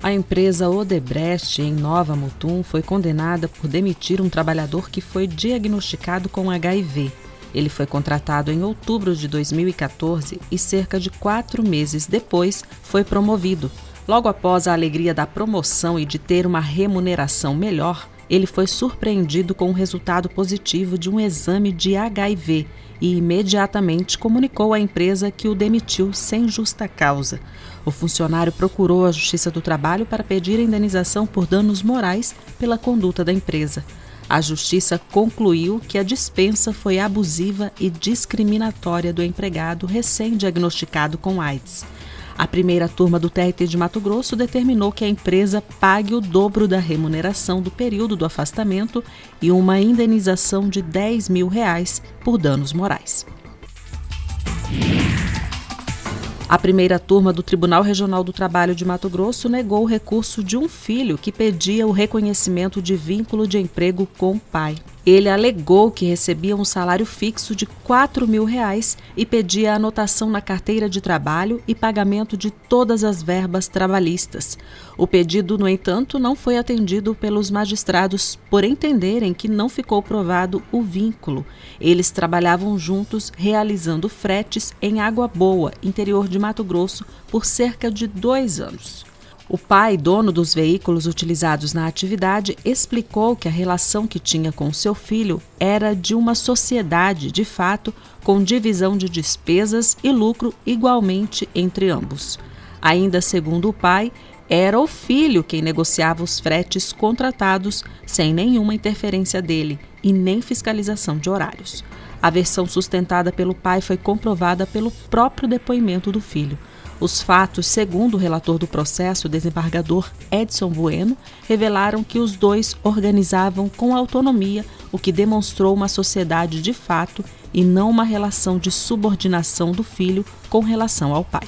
A empresa Odebrecht, em Nova Mutum, foi condenada por demitir um trabalhador que foi diagnosticado com HIV. Ele foi contratado em outubro de 2014 e, cerca de quatro meses depois, foi promovido. Logo após a alegria da promoção e de ter uma remuneração melhor, ele foi surpreendido com o resultado positivo de um exame de HIV e imediatamente comunicou à empresa que o demitiu sem justa causa. O funcionário procurou a Justiça do Trabalho para pedir indenização por danos morais pela conduta da empresa. A Justiça concluiu que a dispensa foi abusiva e discriminatória do empregado recém-diagnosticado com AIDS. A primeira turma do TRT de Mato Grosso determinou que a empresa pague o dobro da remuneração do período do afastamento e uma indenização de 10 mil reais por danos morais. A primeira turma do Tribunal Regional do Trabalho de Mato Grosso negou o recurso de um filho que pedia o reconhecimento de vínculo de emprego com o pai. Ele alegou que recebia um salário fixo de 4 mil reais e pedia anotação na carteira de trabalho e pagamento de todas as verbas trabalhistas. O pedido, no entanto, não foi atendido pelos magistrados por entenderem que não ficou provado o vínculo. Eles trabalhavam juntos realizando fretes em Água Boa, interior de Mato Grosso, por cerca de dois anos. O pai, dono dos veículos utilizados na atividade, explicou que a relação que tinha com seu filho era de uma sociedade, de fato, com divisão de despesas e lucro igualmente entre ambos. Ainda segundo o pai, era o filho quem negociava os fretes contratados sem nenhuma interferência dele e nem fiscalização de horários. A versão sustentada pelo pai foi comprovada pelo próprio depoimento do filho. Os fatos, segundo o relator do processo, o desembargador Edson Bueno, revelaram que os dois organizavam com autonomia, o que demonstrou uma sociedade de fato e não uma relação de subordinação do filho com relação ao pai.